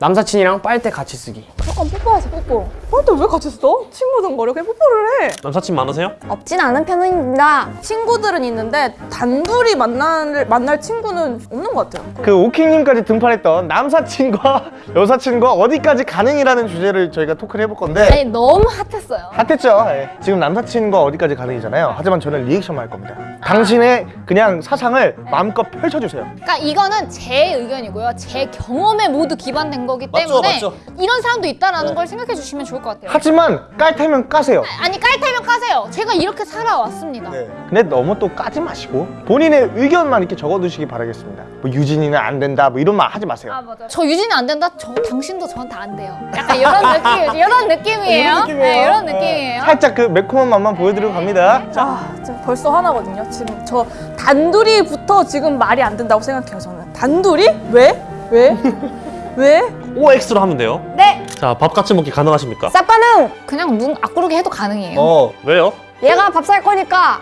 남사친이랑 빨대 같이 쓰기 잠깐 뽀뽀하자 뽀뽀 근데 왜 같이 써? 친구든 거려 그냥 뽀뽀를 해 남사친 많으세요? 없진 않은 편입니다. 친구들은 있는데 단둘이 만날, 만날 친구는 없는 것 같아요 그 오킹님까지 등판했던 남사친과 여사친과 어디까지 가능이라는 주제를 저희가 토크를 해볼 건데 아니 너무 핫했어요. 핫했죠? 예. 지금 남사친과 어디까지 가능이잖아요 하지만 저는 리액션만 할 겁니다 당신의 그냥 사상을 마음껏 펼쳐주세요 그러니까 이거는 제 의견이고요. 제 경험에 모두 기반된 거기 맞죠, 때문에 맞죠. 이런 사람도 있다라는 걸 생각해 주시면 좋을 것 같아요. 하지만 깔 테면 까세요 아니 깔테면 까세요. 제가 이렇게 살아왔습니다. 근데 너무 또 까지 마시고 본인의 의견만 이렇게 적어두시기 바라겠습니다 뭐 유진이는 안 된다 뭐 이런 말 하지 마세요 아 맞아. 저 유진이 안 된다. 저 당신도 저한테 안 돼요. 약간 이런 느낌, 이런 느낌이에요. 네, 이런 느낌이에요. 살짝 그 매콤한 맛만 보여드리고 갑니다 자, 아 지금 벌써 하나거든요 지금 저 단둘이부터 지금 말이 안 된다고 생각해요 저는 단둘이? 왜? 왜? 왜? OX로 하면 돼요. 네. 자, 밥 같이 먹기 가능하십니까? 싹 가능. 그냥 눈 악구르게 해도 가능해요. 어 왜요? 얘가 밥 살 거니까.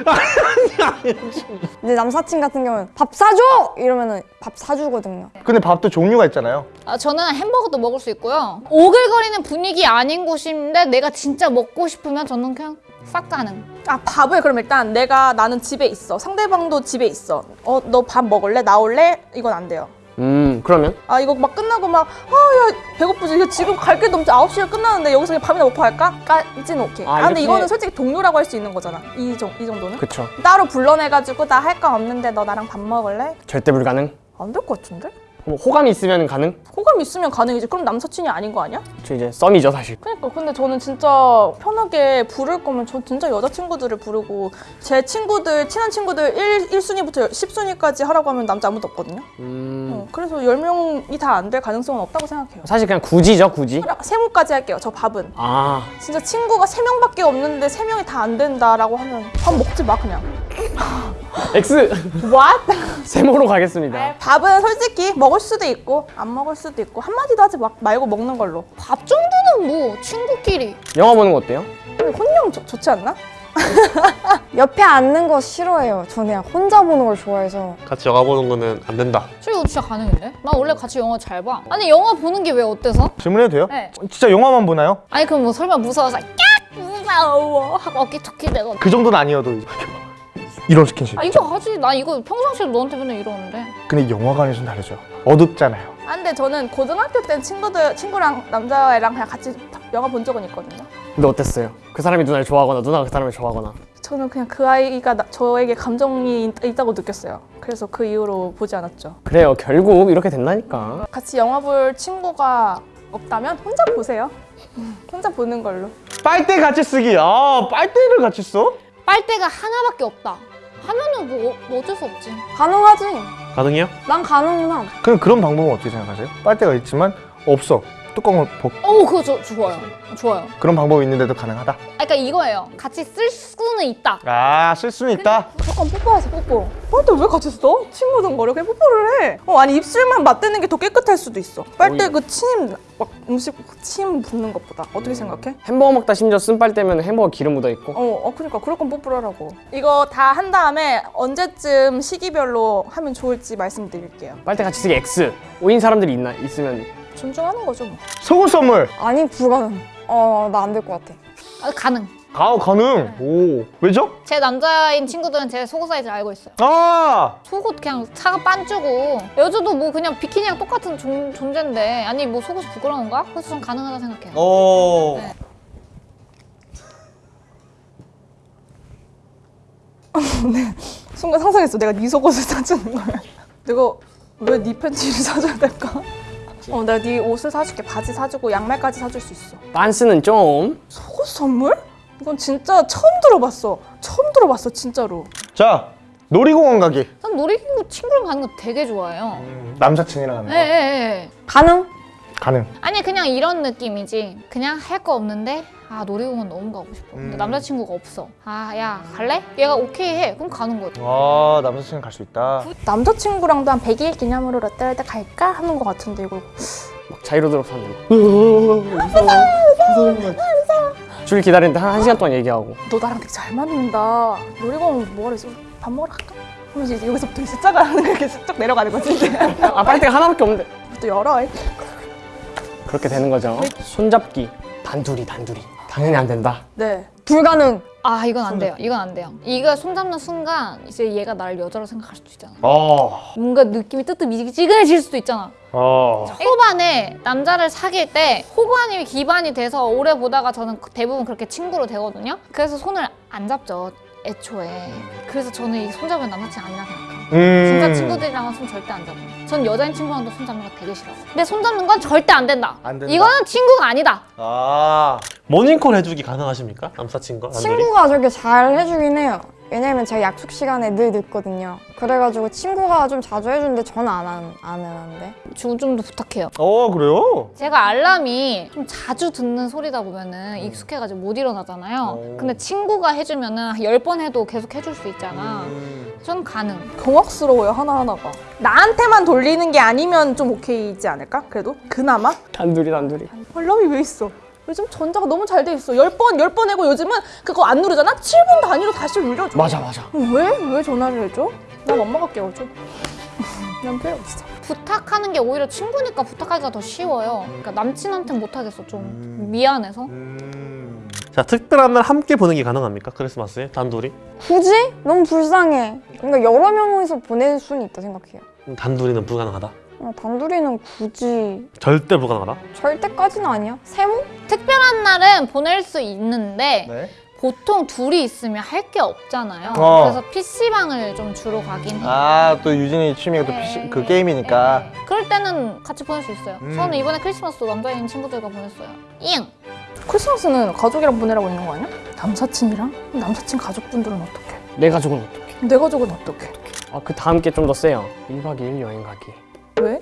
근데 남사친 같은 경우는 밥 사줘! 이러면은 밥 사주거든요. 근데 밥도 종류가 있잖아요 아, 저는 햄버거도 먹을 수 있고요. 오글거리는 분위기 아닌 곳인데 내가 진짜 먹고 싶으면 저는 그냥 싹 가능. 아 밥을 그럼 일단 내가 나는 집에 있어 상대방도 집에 있어 어 너 밥 먹을래? 나올래? 이건 안 돼요 음 그러면? 아 이거 막 끝나고 막 아야 배고프지. 이거 지금 갈 길도 없지 9시에 끝나는데 여기서 그냥 밥이나 먹고 할까? 까지는 오케이. 아, 아, 근데 이렇게- 이거는 솔직히 동료라고 할 수 있는 거잖아. 이, 정, 이 정도는? 그쵸. 따로 불러내가지고 나 할 거 없는데 너 나랑 밥 먹을래? 절대 불가능. 안 될 것 같은데? 뭐 호감이 있으면 가능? 호감 있으면 가능이지 그럼 남사친이 아닌 거 아니야? 저 이제 썸이죠 사실. 그러니까 근데 저는 진짜 편하게 부를 거면 저 진짜 여자친구들을 부르고 제 친구들 친한 친구들 1, 1순위부터 10순위까지 하라고 하면 남자 아무도 없거든요. 음. 어, 그래서 10명이 다 안 될 가능성은 없다고 생각해요. 사실 그냥 굳이죠 굳이 세모까지 할게요 저 밥은. 아. 진짜 친구가 3명밖에 없는데 3명이 다 안 된다라고 하면 밥 먹지 마 그냥 X What? 세모로 가겠습니다 밥은 솔직히 먹을 수도 있고 안 먹을 수도 있고 한마디도 하지 마, 말고 먹는 걸로 밥 정도는 뭐 친구끼리. 영화 보는 거 어때요? 혼영 좋- 좋지 않나? 옆에 앉는 거 싫어해요. 저는 그냥 혼자 보는 걸 좋아해서. 같이 영화 보는 거는 안 된다. 저 이거 진짜 가능인데? 나 원래 같이 영화 잘 봐. 아니 영화 보는 게 왜 어때서? 질문해도 돼요? 네. 진짜 영화만 보나요? 아니 그럼 뭐 설마 무서워서 깍 무서워 하고 어깨 툭히 대고 그 정도는 아니어도 이제 이런 스킨십 아 이거 하지 나 이거 평상시에 너한테 맨날 이러는데 근데 영화관에서는 다르죠 어둡잖아요 아, 근데 저는 고등학교 때 친구들 친구랑 남자애랑 그냥 같이 영화 본 적은 있거든요. 근데 어땠어요? 그 사람이 누나를 좋아하거나 누나가 그 사람을 좋아하거나 저는 그냥 그 아이가 나- 저에게 감정이 있- 있다고 느꼈어요. 그래서 그 이후로 보지 않았죠. 그래요 결국 이렇게 된다니까 같이 영화 볼 친구가 없다면 혼자 보세요. 음, 혼자 보는 걸로. 빨대 같이 쓰기 아 빨대를 같이 써? 빨대가 하나밖에 없다 하면은 뭐, 어- 뭐 어쩔 수 없지 가능하지. 가능해요? 난 가능함. 그럼 그런 방법은 어떻게 생각하세요? 빨대가 있지만 없어 뚜껑을 벗어 그거 저, 좋아요 좋아요 그런 방법이 있는데도 가능하다? 아, 그러니까 이거예요 같이 쓸 수는 있다 아 쓸 수는 있다 잠깐 뽀뽀하자 뽀뽀. 빨대 왜 같이 써? 친구든 거려 그냥 뽀뽀를 해. 어 아니 입술만 맞대는 게 더 깨끗할 수도 있어. 빨대 그 침 막 음식 침 붓는 것보다 어떻게 생각해? 햄버거 먹다 심지어 쓴 빨대면 햄버거 기름 묻어 있고 어, 어 그러니까 그럴 건 뽀뽀를 하라고. 이거 다 한 다음에 언제쯤 시기별로 하면 좋을지 말씀드릴게요. 빨대 같이 쓰기 X 5인 사람들이 있나 있으면 존중하는 거죠 뭐. 속옷 선물 아니, 불가능. 어, 나 안 될 것 같아. 아, 가능 아 가능 오 왜죠? 제 남자인 친구들은 제 속옷 사이즈 알고 있어요 아 속옷 그냥 차가 빤쭈고 여자도 뭐 그냥 비키니랑 똑같은 존, 존재인데 아니 뭐 속옷이 부끄러운가? 그래서 전 가능하다 생각해요 오. 네. 순간 상상했어. 내가 네 속옷을 사주는 거야. 내가 왜 네 팬티를 사줘야 될까? 어, 내가 네 옷을 사줄게. 바지 사주고 양말까지 사줄 수 있어. 빤스는 좀 속옷 선물? 이건 진짜 처음 들어봤어. 처음 들어봤어, 진짜로. 자 놀이공원 가기 전 놀이기구 친구랑 가는 거 되게 좋아해요 남사친이랑 하는 거 예, 예, 예. 가능? 가능 아니 그냥 이런 느낌이지 그냥 할 거 없는데 아 놀이공원 너무 가고 싶어 근데 음. 남자친구가 없어 아 야 갈래? 얘가 오케이 해 그럼 가는 거지 아 남사친은 갈수 있다 남자친구랑도 한 100일 기념으로 롯데월드 갈까? 하는 것 같은데 이거 막 자이로드롭 사는 거줄 기다리는데 한, 한 시간 동안 얘기하고 너 나랑 되게 잘 맞는다. 놀이공원 뭐하러 있어? 밥 먹으러 갈까? 그럼 이제 여기서부터 숫자가 이렇게 쭉 내려가는 거지. 아 빨대가 하나밖에 없는데 또 열어. 그렇게 되는 거죠. 손잡기 단둘이 단둘이 당연히 안 된다. 네. 불가능. 아 이건 안 돼요. 이건 안 돼요. 이거 손잡는 순간 이제 얘가 나를 여자로 생각할 수도 있잖아. 어. 뭔가 느낌이 뜨뜻미지근해질 수도 있잖아. 어. 호반에 남자를 사귈 때 호반이 기반이 돼서 오래 보다가 저는 대부분 그렇게 친구로 되거든요. 그래서 손을 안 잡죠. 애초에. 그래서 저는 이 손잡은 남사친 아니라 생각해요. 음. 진짜 친구들이랑은 손 절대 안 잡아요. 전 여자인 친구랑도 손 잡는 거 되게 싫어요. 근데 손 잡는 건 절대 안 된다. 안 된다. 이거는 친구가 아니다. 아. 모닝콜 해주기 가능하십니까? 남사친과? 친구가 저렇게 잘 해주긴 해요. 왜냐면 제가 약속 시간에 늘 늦거든요. 그래가지고 친구가 좀 자주 해주는데 저는 안, 한, 안 하는데. 좀더 부탁해요. 어 그래요? 제가 알람이 좀 자주 듣는 소리다 보면은 익숙해가지고 못 일어나잖아요. 근데 친구가 해주면은 열 번 해도 계속 해줄 수 있잖아. 전 가능. 경악스러워요 하나하나가. 나한테만 돌리는 게 아니면 좀 오케이지 않을까? 그래도 그나마 단둘이 단둘이. 알람이 왜 있어? 요즘 전자가 너무 잘 돼 있어. 열 번, 열번 해고 요즘은 그거 안 누르잖아? 7분 단위로 다시 울려줘. 맞아 맞아. 왜? 왜 전화를 해줘? 난 엄마가 깨워줘. 난 필요 없어. 부탁하는 게 오히려 친구니까 부탁하기가 더 쉬워요. 그러니까 남친한테는 못하겠어. 좀 미안해서. 자 특별한 날 함께 보는 게 가능합니까? 크리스마스에 단둘이? 굳이? 너무 불쌍해. 그러니까 여러 명이서 보낼 수는 있다 생각해요. 음, 단둘이는 불가능하다. 어, 단둘이는 굳이 절대 불가능하다. 절대까지는 아니야. 세모? 특별한 날은 보낼 수 있는데 네. 보통 둘이 있으면 할 게 없잖아요. 어. 그래서 PC방을 좀 주로 가긴 해요. 아 또 유진이 취미가 또 PC, 그 게임이니까. 그럴 때는 같이 보낼 수 있어요. 음. 저는 이번에 크리스마스도 남자인 친구들과 보냈어요. 잉! 크리스마스는 가족이랑 보내라고 있는 거 아니야? 남사친이랑? 남사친 가족분들은 어떡해? 내 가족은 어떻게? 내 가족은 어떡해? 아그 다음 게 좀 더 세요. 1박 2일 여행 가기. 왜?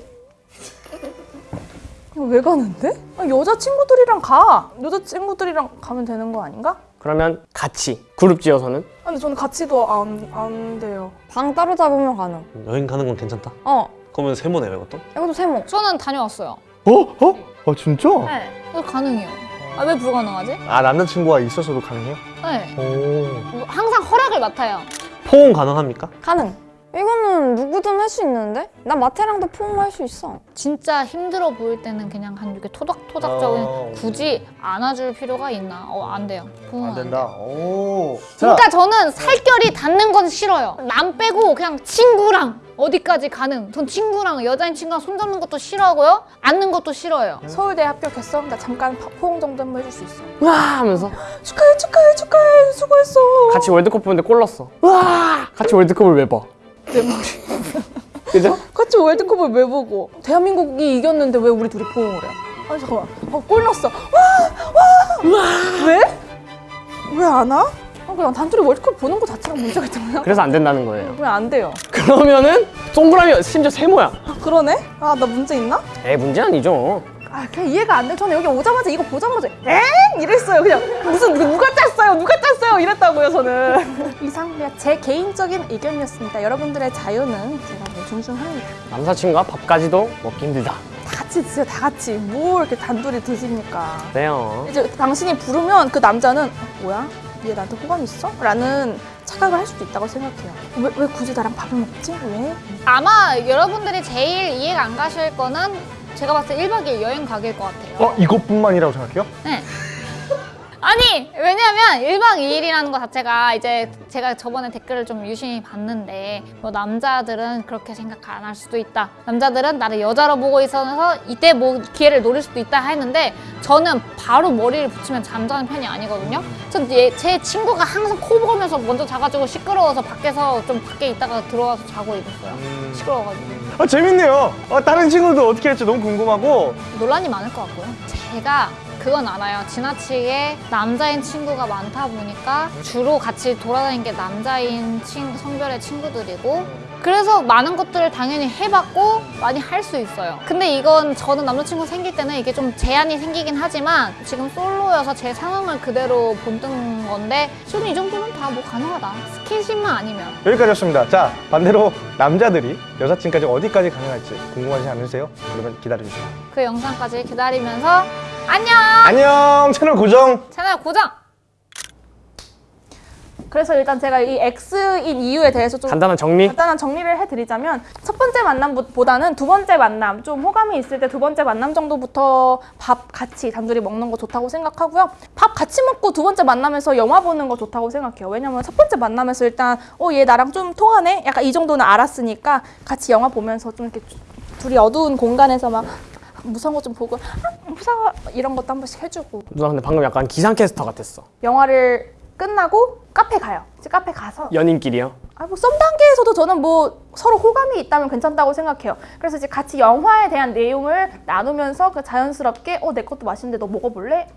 왜 가는데? 아, 여자 친구들이랑 가. 여자 친구들이랑 가면 되는 거 아닌가? 그러면 같이 그룹 지어서는 아, 근데 저는 같이도 안, 안 돼요. 방 따로 잡으면 가능. 여행 가는 건 괜찮다. 어, 그러면 세모네요 이것도? 이것도 세모. 저는 다녀왔어요. 어? 어? 어 진짜? 네. 이거 가능해요. 아, 왜 불가능하지? 아 남자친구가 있어서도 가능해요? 네. 오. 항상 허락을 맡아요. 포옹 가능합니까? 가능. 이거는 누구든 할 수 있는데? 나 마태랑도 포옹할 수 있어. 진짜 힘들어 보일 때는 그냥 한 이렇게 토닥토닥적인 어. 굳이 안아줄 필요가 있나? 어, 안 돼요. 부모는 안안 된다. 돼요. 오. 그러니까 저는 살결이 닿는 건 싫어요. 남 빼고 그냥 친구랑 어디까지 가는. 전 친구랑 여자인 친구랑 손 잡는 것도 싫어하고요. 앉는 것도 싫어요. 서울대 합격했어? 나 잠깐 파- 포옹 정도 한번 해줄 수 있어. 와 하면서 축하해, 축하해, 축하해. 수고했어. 같이 월드컵 보는데 골 넣었어. 와 같이 월드컵을 왜 봐? 내 머리. 그죠? 같이 월드컵을 왜 보고? 대한민국이 이겼는데 왜 우리 둘이 포옹을 해? 아니 잠깐만. 어, 골 넣었어. 와! 와! 왜? 왜 안 와? 아, 그냥 단둘이 월드컵 보는 거 자체가 문제가 있잖아요. 그래서 안 된다는 거예요. 왜안 돼요? 그러면은 동그라미 심지어 세모야. 아, 그러네? 아, 나 문제 있나? 에 문제 아니죠. 아, 그냥 이해가 안 돼. 저는 여기 오자마자 이거 보자마자 엥? 이랬어요. 그냥 무슨 누- 누가 짰어요? 누가 짰어요? 이랬다고요, 저는. 이상 그냥 제 개인적인 의견이었습니다. 여러분들의 자유는 제가 뭐 존중합니다. 남사친과 밥까지도 먹기 힘들다. 다 같이 드세요, 다 같이. 뭐 이렇게 단둘이 드십니까? 그래요. 이제 당신이 부르면 그 남자는 어, 뭐야? 얘 나한테 호감 있어? 라는 착각을 할 수도 있다고 생각해요. 왜, 왜 굳이 나랑 밥을 먹지? 왜? 아마 여러분들이 제일 이해가 안 가실 거는 제가 봤을 때 1박 2일 여행 가기일 것 같아요. 어 이것뿐만이라고 생각해요? 네. 아니 왜냐면 1박 2일이라는 것 자체가 이제 제가 저번에 댓글을 좀 유심히 봤는데 뭐 남자들은 그렇게 생각 안 할 수도 있다 남자들은 나를 여자로 보고 있어서 이때 뭐 기회를 노릴 수도 있다 했는데 저는 바로 머리를 붙이면 잠자는 편이 아니거든요 전제 친구가 항상 코 골면서 먼저 자가지고 시끄러워서 밖에서 좀 밖에 있다가 들어와서 자고 있었어요 시끄러워가지고 아 재밌네요. 아, 다른 친구도 어떻게 할지 너무 궁금하고. 논란이 많을 것 같고요. 제가 그건 알아요. 지나치게 남자인 친구가 많다 보니까 주로 같이 돌아다니는 게 남자인 친, 성별의 친구들이고 그래서 많은 것들을 당연히 해봤고 많이 할 수 있어요. 근데 이건 저는 남자친구 생길 때는 이게 좀 제한이 생기긴 하지만 지금 솔로여서 제 상황을 그대로 본뜬 건데 지금 이 정도는 다뭐 가능하다. 스킨십만 아니면. 여기까지였습니다. 자 반대로 남자들이 여사친까지 어디까지 가능할지 궁금하지 않으세요? 그러면 기다려주세요. 그 영상까지 기다리면서 안녕! 안녕 채널 고정. 채널 고정! 그래서 일단 제가 이 X인 이유에 대해서 좀 간단한 정리. 간단한 정리를 해드리자면 첫 번째 만남보다는 두 번째 만남 좀 호감이 있을 때 두 번째 만남 정도부터 밥 같이 단둘이 먹는 거 좋다고 생각하고요 밥 같이 먹고 두 번째 만남에서 영화 보는 거 좋다고 생각해요 왜냐면 첫 번째 만남에서 일단 어 얘 나랑 좀 통하네 약간 이 정도는 알았으니까 같이 영화 보면서 좀 이렇게 둘이 어두운 공간에서 막 무서운 거 좀 보고 아, 무서워 이런 것도 한 번씩 해주고 누나 근데 방금 약간 기상캐스터 같았어. 영화를 끝나고 카페 가요 이제 카페 가서 연인끼리요. 아, 뭐, 썸 단계에서도 저는 뭐 서로 호감이 있다면 괜찮다고 생각해요. 그래서 이제 같이 영화에 대한 내용을 나누면서 그 자연스럽게, 어, 내 것도 맛있는데 너 먹어볼래?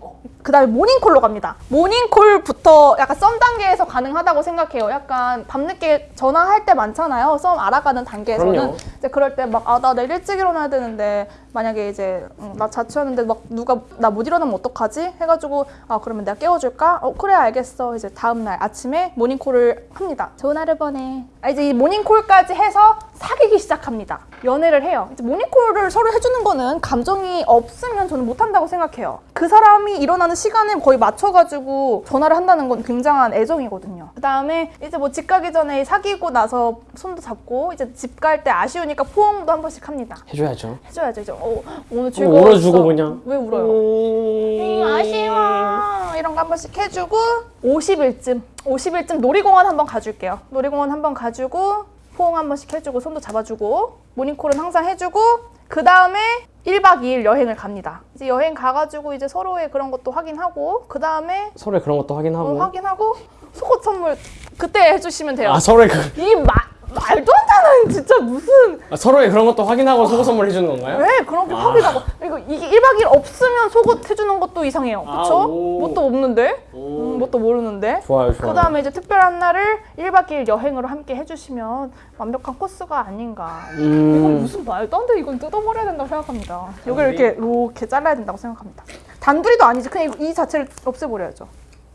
그 다음에 모닝콜로 갑니다. 모닝콜부터 약간 썸 단계에서 가능하다고 생각해요. 약간 밤늦게 전화할 때 많잖아요. 썸 알아가는 단계에서는. 그럼요. 이제 그럴 때 막, 아, 나 내일 일찍 일어나야 되는데, 만약에 이제, 음, 나 자취하는데 막 누가, 나 못 일어나면 어떡하지? 해가지고, 아, 그러면 내가 깨워줄까? 어, 그래, 알겠어. 이제 다음날 아침에 모닝콜을 합니다. 좋은 하루 보내. 아, 이제 이 모닝콜까지 해서 사귀기 시작합니다. 연애를 해요. 이제 모닝콜을 서로 해주는 거는 감정이 없으면 저는 못한다고 생각해요. 그 사람이 일어나는 시간에 거의 맞춰가지고 전화를 한다는 건 굉장한 애정이거든요. 그 다음에 이제 뭐 집 가기 전에 사귀고 나서 손도 잡고 이제 집 갈 때 아쉬우니까 포옹도 한 번씩 합니다. 해줘야죠. 해줘야죠. 이제 어, 오늘 어, 즐거웠어. 울어주고 그냥. 왜 울어요? 음, 아쉬워. 이런 거 한 번씩 해주고 50일쯤 50일쯤 놀이공원 한번 가줄게요. 놀이공원 한번 가주고 포옹 한 번씩 해주고 손도 잡아주고 모닝콜은 항상 해주고 그 다음에 1박 2일 여행을 갑니다. 이제 여행 가가지고 이제 서로의 그런 것도 확인하고 그 다음에 서로의 그런 것도 확인하고. 확인하고 속옷 선물 그때 해주시면 돼요. 아 서로의 그 이 마, 말도 안 되는 진짜 무슨 아, 서로의 그런 것도 확인하고 속옷 선물 해 주는 건가요? 왜 그런 게 확인하고. 이거 이게 1박 2일 없으면 속옷 해주는 것도 이상해요. 아, 그쵸? 오. 뭣도 없는데? 음, 뭣도 모르는데? 좋아요, 좋아요. 그 다음에 이제 특별한 날을 1박 2일 여행으로 함께 해주시면 완벽한 코스가 아닌가. 이건 음, 무슨 말도 안 돼. 이건 뜯어버려야 된다고 생각합니다. 여기를 이렇게 이렇게 잘라야 된다고 생각합니다. 단둘이도 아니지. 그냥 이, 이 자체를 없애버려야죠.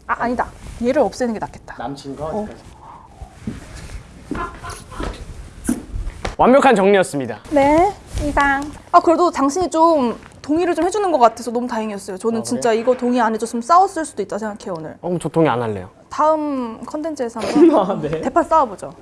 아 아니다. 얘를 없애는 게 낫겠다. 남친과 완벽한 정리였습니다. 네, 이상. 아 그래도 당신이 좀 동의를 좀 해주는 것 같아서 너무 다행이었어요. 저는 진짜 이거 동의 안 해줬으면 싸웠을 수도 있다 생각해요 오늘. 어, 그럼 저 동의 안 할래요. 다음 컨텐츠에서 한번 네. 대판 싸워보죠.